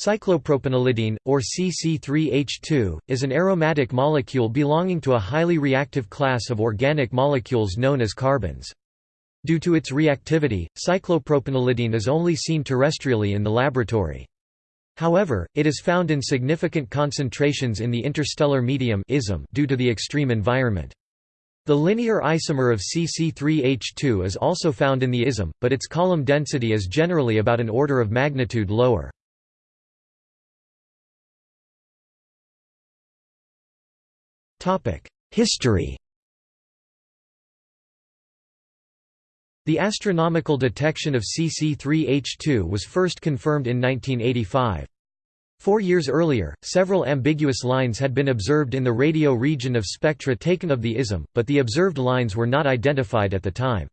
Cyclopropenylidene, or CC3H2, is an aromatic molecule belonging to a highly reactive class of organic molecules known as carbenes. Due to its reactivity, cyclopropenylidene is only seen terrestrially in the laboratory. However, it is found in significant concentrations in the interstellar medium due to the extreme environment. The linear isomer of CC3H2 is also found in the ISM, but its column density is generally about an order of magnitude lower. History The astronomical detection of CC3H2 was first confirmed in 1985. Four years earlier, several ambiguous lines had been observed in the radio region of spectra taken of the ISM, but the observed lines were not identified at the time.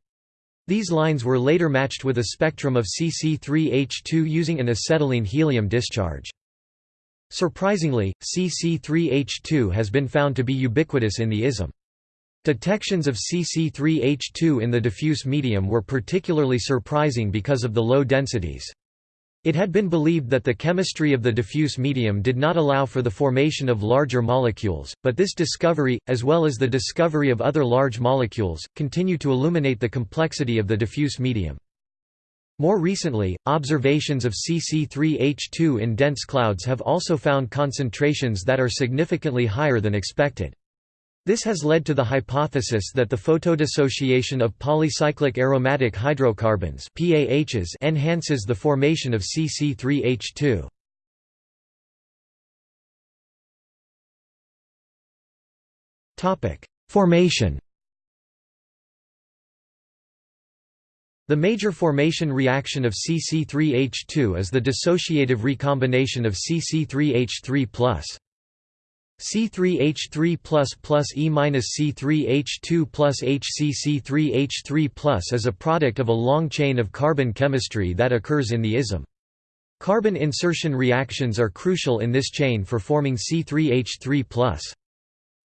These lines were later matched with a spectrum of CC3H2 using an acetylene helium discharge. Surprisingly, CC3H2 has been found to be ubiquitous in the ISM. Detections of CC3H2 in the diffuse medium were particularly surprising because of the low densities. It had been believed that the chemistry of the diffuse medium did not allow for the formation of larger molecules, but this discovery, as well as the discovery of other large molecules, continue to illuminate the complexity of the diffuse medium. More recently, observations of CC3H2 in dense clouds have also found concentrations that are significantly higher than expected. This has led to the hypothesis that the photodissociation of polycyclic aromatic hydrocarbons PAHs enhances the formation of CC3H2. Formation The major formation reaction of CC3H2 is the dissociative recombination of CC3H3+. C3H3 plus E minus C3H2 plus HCC3H3 is a product of a long chain of carbon chemistry that occurs in the ISM. Carbon insertion reactions are crucial in this chain for forming C3H3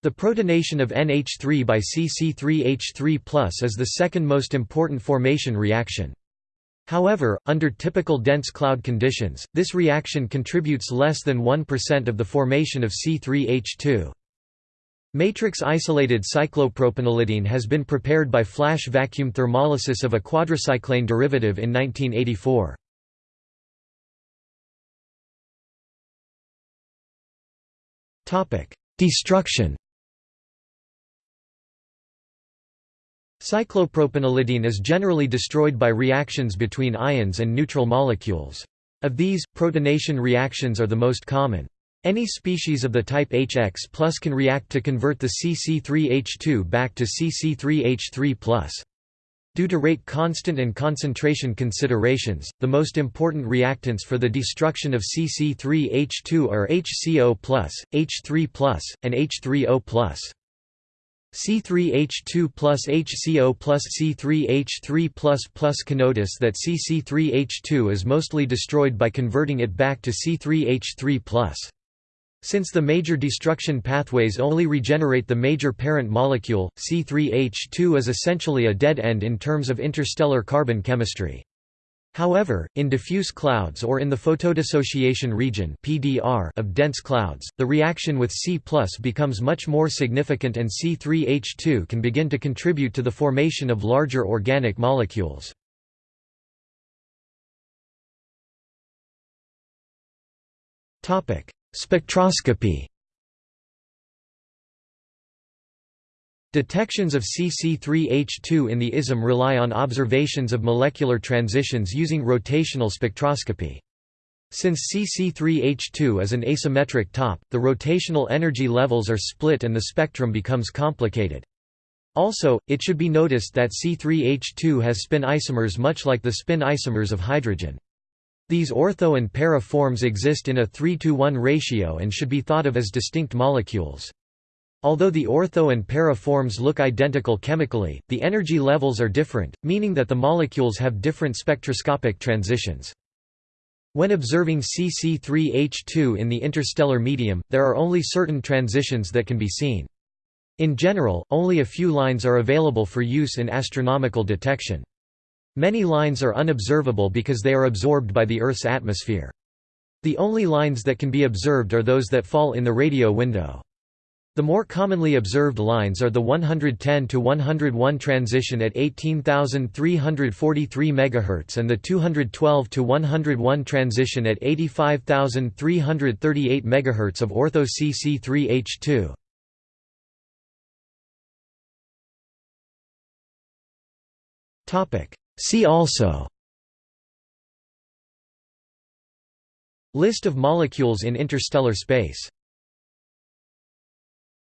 the protonation of NH3 by CC3H3 is the second most important formation reaction. However, under typical dense cloud conditions, this reaction contributes less than 1% of the formation of C3H2. Matrix-isolated cyclopropenylidene has been prepared by flash vacuum thermolysis of a quadricyclane derivative in 1984. Destruction Cyclopropenylidene is generally destroyed by reactions between ions and neutral molecules. Of these, protonation reactions are the most common. Any species of the type HX can react to convert the CC3H2 back to CC3H3 Due to rate constant and concentration considerations, the most important reactants for the destruction of CC3H2 are HCO+, H3+, and H3O+. C3H2 plus HCO plus C3H3 plus plus connotes that CC3H2 is mostly destroyed by converting it back to C3H3 plus. Since the major destruction pathways only regenerate the major parent molecule, C3H2 is essentially a dead end in terms of interstellar carbon chemistry. However, in diffuse clouds or in the photodissociation region (PDR) of dense clouds, the reaction with C+ becomes much more significant and C3H2 can begin to contribute to the formation of larger organic molecules. Topic: Spectroscopy Detections of CC3H2 in the ISM rely on observations of molecular transitions using rotational spectroscopy. Since CC3H2 is an asymmetric top, the rotational energy levels are split and the spectrum becomes complicated. Also, it should be noticed that C3H2 has spin isomers much like the spin isomers of hydrogen. These ortho and para forms exist in a 3 to 1 ratio and should be thought of as distinct molecules. Although the ortho and para forms look identical chemically, the energy levels are different, meaning that the molecules have different spectroscopic transitions. When observing CC3H2 in the interstellar medium, there are only certain transitions that can be seen. In general, only a few lines are available for use in astronomical detection. Many lines are unobservable because they are absorbed by the Earth's atmosphere. The only lines that can be observed are those that fall in the radio window. The more commonly observed lines are the 110 to 101 transition at 18343 MHz and the 212 to 101 transition at 85338 MHz of ortho CC3H2. Topic See also List of molecules in interstellar space